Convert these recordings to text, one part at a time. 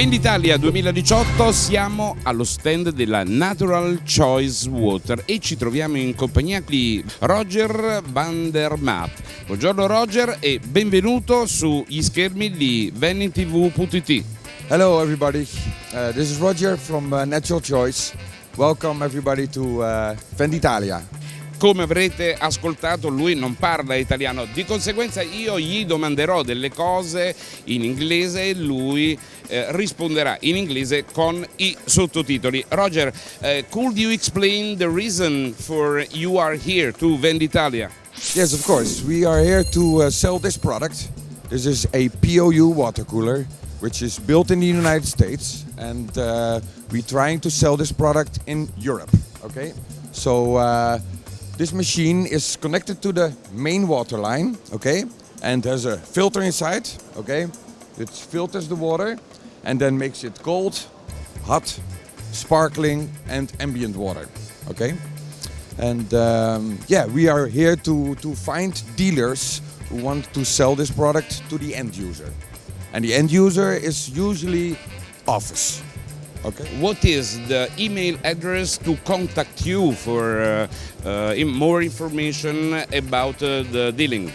Venditalia 2018 siamo allo stand della Natural Choice Water e ci troviamo in compagnia di Roger van der Maat. Buongiorno Roger e benvenuto sugli schermi di VeniTV.it. Hello everybody, uh, this is Roger from uh, Natural Choice. Welcome everybody to uh, Venditalia. Come avrete ascoltato lui non parla italiano, di conseguenza io gli domanderò delle cose in inglese e lui eh, risponderà in inglese con i sottotitoli. Roger, uh, could you explain the reason for you are here to Venditalia? Yes, of course. We are here to uh, sell this product. This is a POU water cooler, which is built in the United States, and uh, we're trying to sell this product in Europe. Okay, so uh, This machine is connected to the main water line, okay? And there's a filter inside, okay? It filters the water and then makes it cold, hot, sparkling and ambient water, okay? And um, yeah, we are here to, to find dealers who want to sell this product to the end user. And the end user is usually office, Okay. What is the email address to contact you for uh, uh, more information about uh, the dealing?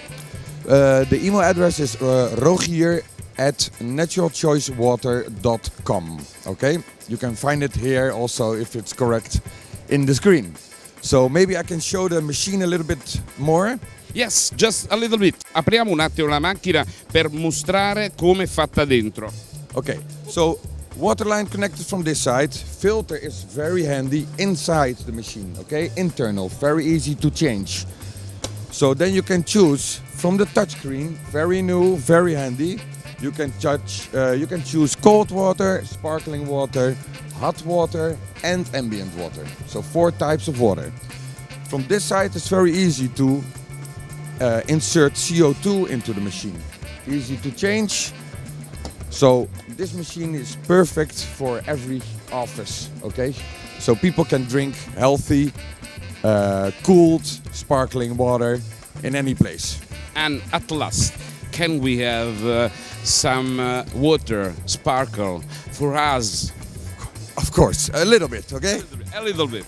The email address is rogier at naturalchoicewater.com. Okay, you can find it here also if it's correct in the screen. So maybe I can show the machine a little bit more. Yes, just a little bit. Apriamo un attimo la macchina per mostrare come è fatta dentro. Ok, so Water line connected from this side. Filter is very handy inside the machine, okay? Internal, very easy to change. So then you can choose from the touchscreen, very new, very handy. You can touch, uh, you can choose cold water, sparkling water, hot water and ambient water. So four types of water. From this side it's very easy to uh, insert CO2 into the machine. Easy to change. So this machine is perfect for every office, okay? So people can drink healthy, uh, cooled, sparkling water in any place. And at last, can we have uh, some uh, water, sparkle, for us? Of course, a little bit, okay? A little bit.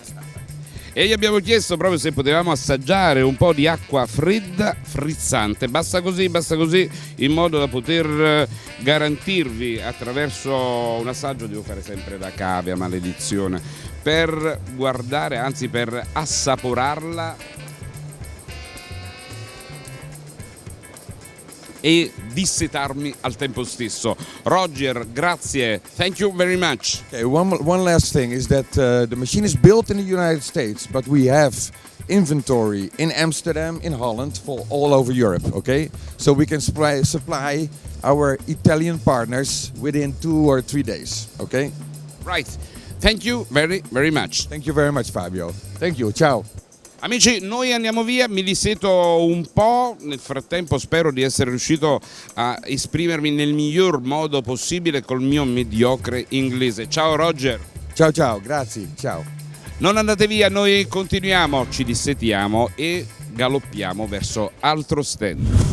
E gli abbiamo chiesto proprio se potevamo assaggiare un po' di acqua fredda frizzante. Basta così basta così in modo da poter eh, garantirvi attraverso un assaggio devo fare sempre da cavia maledizione per guardare anzi per assaporarla e dissetarmi al tempo stesso. Roger, grazie. Thank you very much. Okay, one, one last thing is that uh, the machine is built in the United States, but we have inventory in Amsterdam, in Holland, for all over Europe, okay? So we can supply, supply our Italian partners within two or three days, okay? Right. Thank you very, very much. Thank you very much, Fabio. Thank you. Ciao. Amici, noi andiamo via, mi liseto un po', nel frattempo spero di essere riuscito a esprimermi nel miglior modo possibile col mio mediocre inglese. Ciao Roger! Ciao ciao, grazie, ciao! Non andate via, noi continuiamo, ci dissetiamo e galoppiamo verso altro stand.